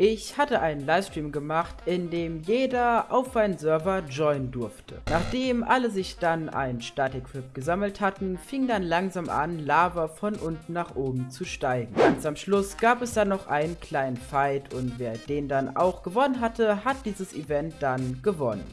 Ich hatte einen Livestream gemacht, in dem jeder auf einen Server joinen durfte. Nachdem alle sich dann ein Static-Flip gesammelt hatten, fing dann langsam an, Lava von unten nach oben zu steigen. Ganz am Schluss gab es dann noch einen kleinen Fight und wer den dann auch gewonnen hatte, hat dieses Event dann gewonnen.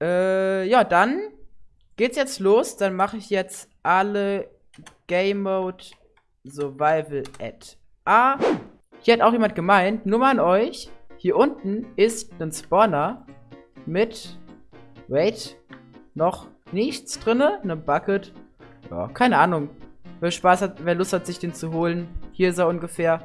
Äh, ja, dann geht's jetzt los. Dann mache ich jetzt alle Game Mode Survival at A. Hier hat auch jemand gemeint, nur mal an euch. Hier unten ist ein Spawner mit, wait, noch nichts drinne, eine Bucket. Ja, keine Ahnung. Wer Spaß hat, wer Lust hat, sich den zu holen. Hier ist er ungefähr.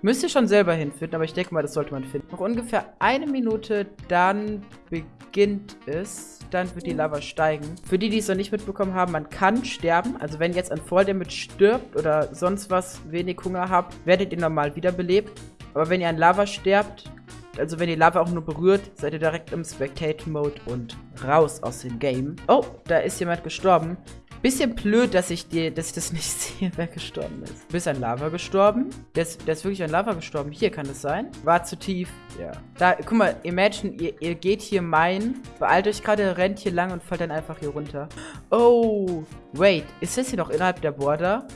Müsst ihr schon selber hinfinden, aber ich denke mal, das sollte man finden. Noch ungefähr eine Minute, dann beginnt es. Dann wird die Lava steigen. Für die, die es noch nicht mitbekommen haben, man kann sterben. Also wenn ihr jetzt ein Volldamage stirbt oder sonst was wenig Hunger habt, werdet ihr normal wiederbelebt. Aber wenn ihr an Lava sterbt, also wenn die Lava auch nur berührt, seid ihr direkt im Spectate-Mode und raus aus dem Game. Oh, da ist jemand gestorben. Bisschen blöd, dass ich, dir, dass ich das nicht sehe, wer gestorben ist. Du bist an Lava gestorben? Der ist, der ist wirklich an Lava gestorben. Hier kann es sein. War zu tief. Ja. Da, guck mal, imagine, ihr, ihr geht hier mein, beeilt euch gerade, rennt hier lang und fallt dann einfach hier runter. Oh, wait. Ist das hier noch innerhalb der Border?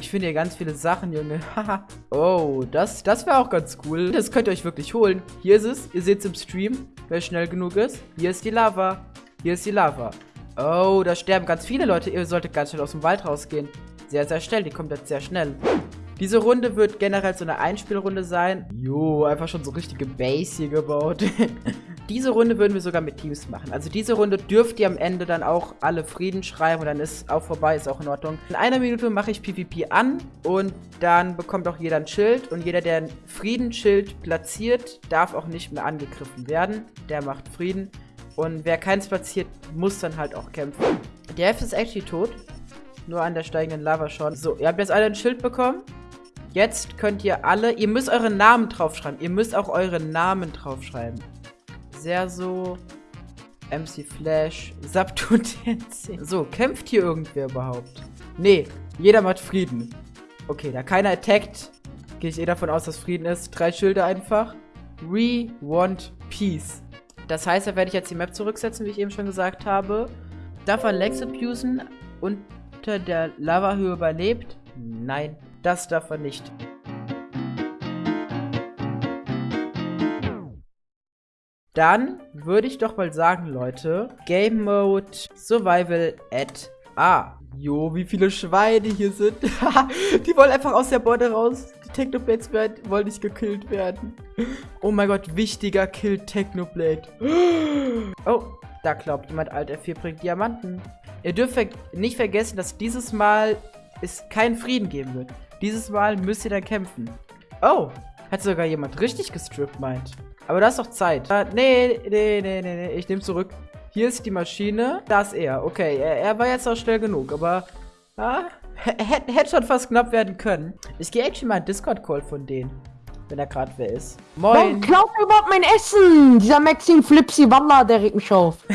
Ich finde hier ganz viele Sachen, Junge. oh, das, das wäre auch ganz cool. Das könnt ihr euch wirklich holen. Hier ist es. Ihr seht es im Stream, wer schnell genug ist. Hier ist die Lava. Hier ist die Lava. Oh, da sterben ganz viele Leute. Ihr solltet ganz schnell aus dem Wald rausgehen. Sehr, sehr schnell. Die kommt jetzt sehr schnell. Diese Runde wird generell so eine Einspielrunde sein. Jo, einfach schon so richtige Base hier gebaut. diese Runde würden wir sogar mit Teams machen. Also diese Runde dürft ihr am Ende dann auch alle Frieden schreiben und dann ist auch vorbei, ist auch in Ordnung. In einer Minute mache ich PvP an und dann bekommt auch jeder ein Schild und jeder, der ein Friedensschild platziert, darf auch nicht mehr angegriffen werden. Der macht Frieden. Und wer keins platziert, muss dann halt auch kämpfen. Der F ist actually tot. Nur an der steigenden Lava schon. So, ihr habt jetzt alle ein Schild bekommen. Jetzt könnt ihr alle, ihr müsst euren Namen draufschreiben. Ihr müsst auch euren Namen draufschreiben. Sehr so, MC Flash, Subtutenzi. So, kämpft hier irgendwer überhaupt? Nee, jeder macht Frieden. Okay, da keiner attackt, gehe ich eh davon aus, dass Frieden ist. Drei Schilder einfach. We want peace. Das heißt, da werde ich jetzt die Map zurücksetzen, wie ich eben schon gesagt habe. Darf er Lex abusen unter der Lavahöhe überlebt? Nein, das darf er nicht. Dann würde ich doch mal sagen, Leute, Game Mode Survival at A. Jo, wie viele Schweine hier sind. die wollen einfach aus der Borde raus. Die Technoblades wollen nicht gekillt werden. Oh mein Gott, wichtiger Kill Technoblade. Oh, da glaubt jemand, Alt F4 bringt Diamanten. Ihr dürft nicht vergessen, dass dieses Mal es keinen Frieden geben wird. Dieses Mal müsst ihr dann kämpfen. Oh, hat sogar jemand richtig gestrippt, meint. Aber da ist doch Zeit. Uh, nee, nee, nee, nee, nee, ich nehme zurück. Hier ist die Maschine. Da ist er. Okay, er, er war jetzt auch schnell genug, aber ja, hätte schon fast knapp werden können. Ich gehe actually mal einen Discord-Call von denen. Wenn er gerade wer ist. Moin. Warum klaut überhaupt mein Essen? Dieser Maxim Flipsy Walla, der regt mich auf.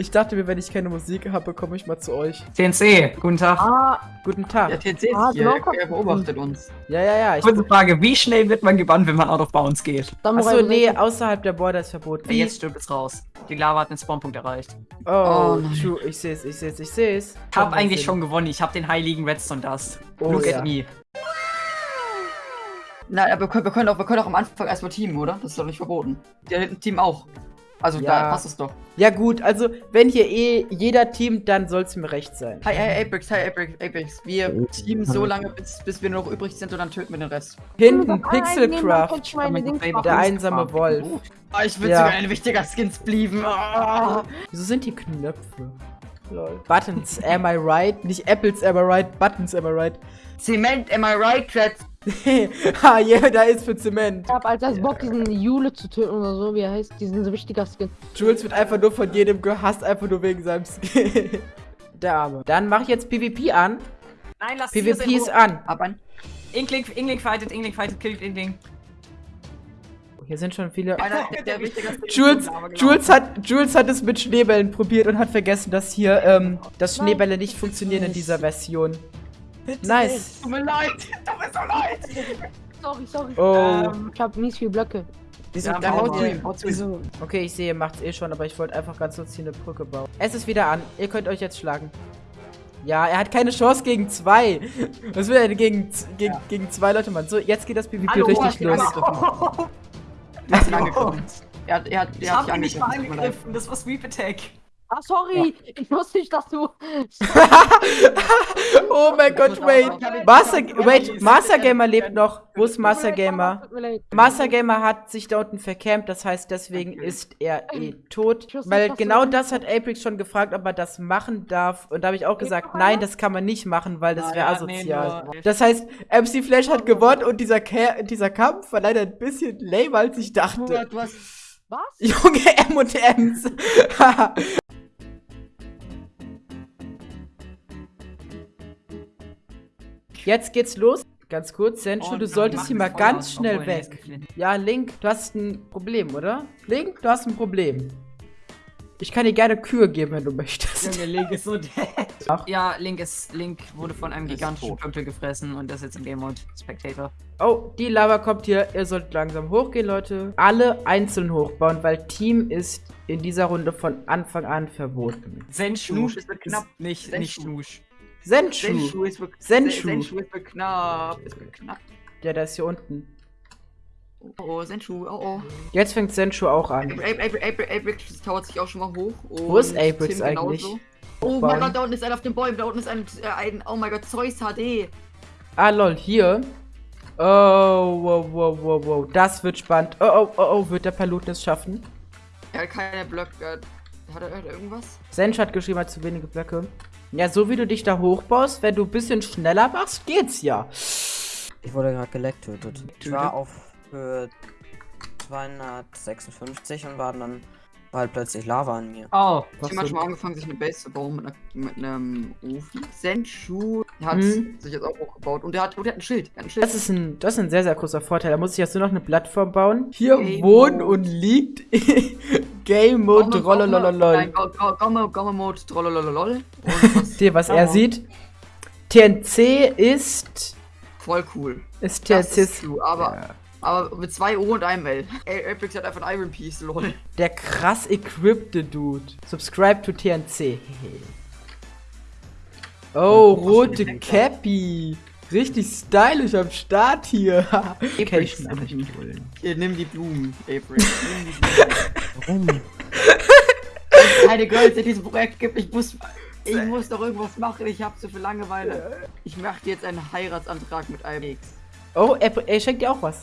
Ich dachte mir, wenn ich keine Musik habe, komme ich mal zu euch. TNC, guten Tag. Ah, guten Tag. Ja, TNC ist ah, hier, er beobachtet uns. Ja, ja, ja. Ich Kurze Frage, wie schnell wird man gebannt, wenn man out of bounds geht? Achso, nee, außerhalb der Border ist verboten. Ja, jetzt stirbt es raus. Die Lava hat den Spawnpunkt erreicht. Oh, oh true. Ich seh's, ich seh's, ich seh's. Ich hab eigentlich schon gewonnen. Ich hab den heiligen Redstone Dust. Oh, Look ja. at me. Na, aber wir können, auch, wir können auch am Anfang erstmal teamen, oder? Das ist doch nicht verboten. Der hinten Team auch. Also ja. da passt es doch. Ja gut, also wenn hier eh jeder teamt, dann soll es mir recht sein. Hi, hi Apex, hi Apex, Apex. Wir teamen so lange, bis, bis wir nur noch übrig sind und dann töten wir den Rest. Hinten, Pixelcraft, der einsame Wolf. Oh, ich würde ja. sogar ein wichtiger Skins blieben. Oh. Wieso sind die Knöpfe? Lol. Buttons, am I right? Nicht Apples, am I right? Buttons, am I right? Cement, am I right? Threads. Ha, yeah, da ist für Zement. Ich hab als das Bock, diesen Jule zu töten oder so, wie er heißt. Diesen so wichtiger Skin. Jules wird einfach nur von jedem gehasst, einfach nur wegen seinem Skin. Der Arme. Dann mache ich jetzt PvP an. Nein, lass PvP ist an. Ab ein. Inkling, Inkling fightet, Inkling fightet, killt Inkling. Hier sind schon viele. Einer der, der. Jules, Jules, hat, Jules hat es mit Schneebällen probiert und hat vergessen, dass hier, ähm, dass Schneebälle nicht funktionieren in dieser Version. Nice. Tut mir leid. Tut mir so leid. Sorry, sorry. Oh. Ähm, Ich hab mies viele Blöcke. Wieso? Ja, haut ihn. Okay, ich sehe, ihr macht's eh schon, aber ich wollte einfach ganz kurz hier eine Brücke bauen. Es ist wieder an. Ihr könnt euch jetzt schlagen. Ja, er hat keine Chance gegen zwei. Was will er denn gegen, gegen, gegen zwei Leute machen? So, jetzt geht das PvP Hallo, richtig los. Er hat. Er hat, er hat, ich er hat hab ihn nicht mal angegriffen, das war Sweep Attack. Ah, sorry. Ich wusste nicht, dass du. oh mein Gott, wait. Master, wait, Master Gamer lebt noch. Wo ist Master Gamer? Master Gamer hat sich da unten vercampt, das heißt, deswegen ist er eh tot. Weil genau das hat Aprix schon gefragt, ob er das machen darf. Und da habe ich auch gesagt, nein, das kann man nicht machen, weil das wäre Naja, nee, asozial. Das heißt, MC Flash hat gewonnen und dieser, dieser Kampf war leider ein bisschen lame, als ich dachte. Was? Junge M und M's. Jetzt geht's los. Ganz kurz, Senchu, Und du solltest hier mal ganz schnell nee, ist weg. Ja, Link, du hast ein Problem, oder? Link, du hast ein Problem. Ich kann dir gerne Kühe geben, wenn du möchtest. Junge, Link ist so dead. Ach. Ja, Link ist. Link wurde von einem Ist gigantischen. Pömpel gefressen und das ist jetzt im Game Mode Spectator. Oh, die Lava kommt hier. Ihr sollt langsam hochgehen, Leute. Alle einzeln hochbauen, weil Team ist in dieser Runde von Anfang an verboten. Senshu. Schnusch, es wird knapp. Nicht, Senshu. nicht Schnusch. Senchu. Senshu ist Senshu. Senshu ist knapp. Ist knapp. Ja, der ist hier unten. Oh, oh, Senshu, oh, oh. Jetzt fängt Senchu auch an. Apex tauert sich auch schon mal hoch. Wo ist Apex eigentlich? genauso. Oh mein Gott, da unten ist einer auf den Bäumen. Da unten ist ein, äh, ein oh mein Gott, Zeus HD. Ah, lol, hier. Oh, wow, wow, wow, wow. Das wird spannend. Oh, oh, oh, oh. Wird der Paluten es schaffen? Er hat keine Blöcke. Hat er, hat er irgendwas? Sench hat geschrieben, er hat zu wenige Blöcke. Ja, so wie du dich da hochbaust, wenn du ein bisschen schneller machst, geht's ja. Ich wurde gerade geleckt tötet. Ich war auf Höhe 256 und war dann war halt plötzlich Lava an mir. Oh, hat so- schon mal angefangen, sich eine Base zu bauen mit, einer, mit einem Ofen. Senshu hat Hm. sich jetzt auch hochgebaut und der hat, und der hat ein Schild. Hat ein Schild. Das ist ein, das ist ein sehr, sehr großer Vorteil. Da muss ich jetzt nur noch eine Plattform bauen. Hier Game wohnt und liegt Game Mode Gomme, Gomme Mode, Trollololol. Und was er sieht. TNC ist. voll cool. Ist TNC ist true, aber, ja. aber mit zwei O und einem L. Apex hat einfach ein Iron Piece, lol. der krass equippte Dude. Subscribe to TNC. Oh, rote Cappy. Richtig stylisch am Start hier. Holen. Hier, nimm die Blumen, Blumen. Warum? keine Girls in diesem Projekt gibt. Ich muss, ich muss doch irgendwas machen. Ich habe so viel Langeweile. Ich mache jetzt einen Heiratsantrag mit Ibex. Oh, er, er schenkt dir auch was.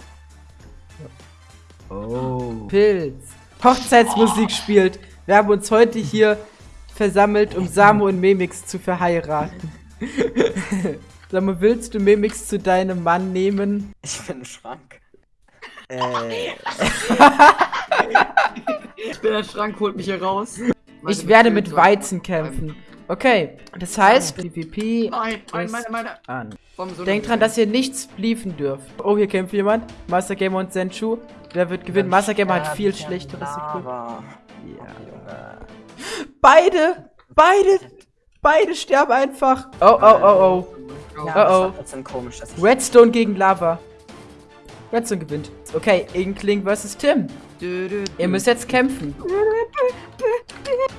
Oh. Pilz. Hochzeitsmusik spielt. Wir haben uns heute hier versammelt, um Samu und Memix zu verheiraten. Samu, willst du Memix zu deinem Mann nehmen? Ich bin ein Schrank. Äh, Der Schrank holt mich hier raus. Ich werde mit Weizen kämpfen. Okay, das heißt, PvP Nein, nein, meine, meine. an. So Denkt dran, dass ihr nichts bliefen dürft. Oh, hier kämpft jemand. Master Gamer und Senchu. Wer wird gewinnen? Master Gamer hat viel schlechteres Equipment. Lava. Ja. Junge. Beide! Beide! Beide sterben einfach! Oh, oh, oh, oh. Oh, oh. Das ist trotzdem komisch, dass ich Redstone gegen Lava. Redstone gewinnt. Okay, Inkling versus Tim. Dö, dö, Ihr dö. müsst jetzt kämpfen.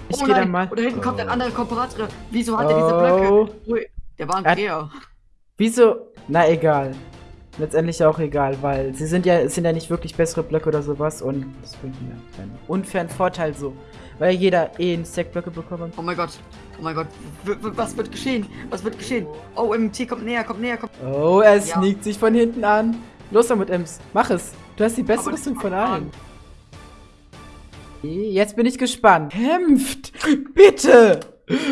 Ich oh gehe dann mal. Oder hinten kommt ein anderer Komparator. Wieso hat er diese Oh. Blöcke? Ui, Der war ein Er Dreher. Wieso? Na egal. Letztendlich auch egal, weil sie sind ja, sind ja nicht wirklich bessere Blöcke oder sowas und das bringt mir einen unfairen Vorteil so. Weil jeder eh einen Stackblöcke bekommt. Oh mein Gott. Oh mein Gott. W was wird geschehen? Was wird geschehen? Oh, MT kommt näher, kommt näher, kommt. Oh, er Ja. sneakt sich von hinten an. Los damit, Ems. Mach es. Du hast die beste Rüstung von allen. Jetzt bin ich gespannt. Kämpft! Bitte!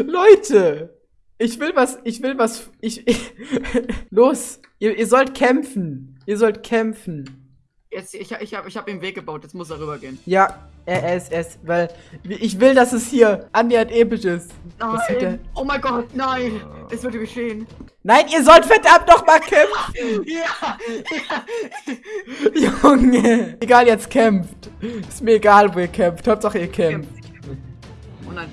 Leute! Ich will was, ich will was, ich, ich Los! Ihr, ihr sollt kämpfen! Ihr sollt kämpfen! Jetzt, ich, ich habe ich hab ihm Weg gebaut, jetzt muss er rübergehen. Ja, RSS, weil ich will, dass es hier annähernd episch ist. Nein! Oh mein Gott, nein! Es würde geschehen. Nein, ihr sollt verdammt noch mal kämpfen! Ja! Junge! Egal, jetzt kämpft. Ist mir egal, wo ihr kämpft. Hauptsache ihr kämpft. Und dann,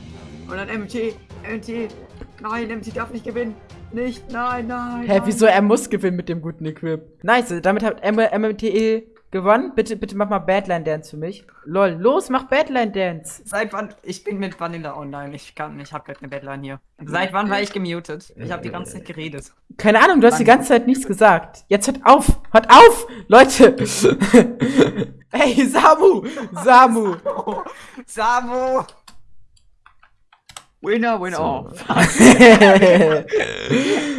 und dann MT, MT. Nein, MT darf nicht gewinnen. Nicht, nein, nein. Hä, nein. wieso? Er muss gewinnen mit dem guten Equip. Nice, damit hat MMTE gewonnen. Bitte, bitte mach mal Badline Dance für mich. Lol, los, mach Badline Dance. Seit wann? Ich bin mit Vanilla online. Ich kann, ich habe gerade eine Deadline hier. Seit wann war ich gemutet? Ich habe die ganze Zeit geredet. Keine Ahnung, du hast die ganze Zeit nichts gesagt. Jetzt hört auf! Hört auf! Leute! Hey, Samu! Samu! Samu! Winner, winner. Oh,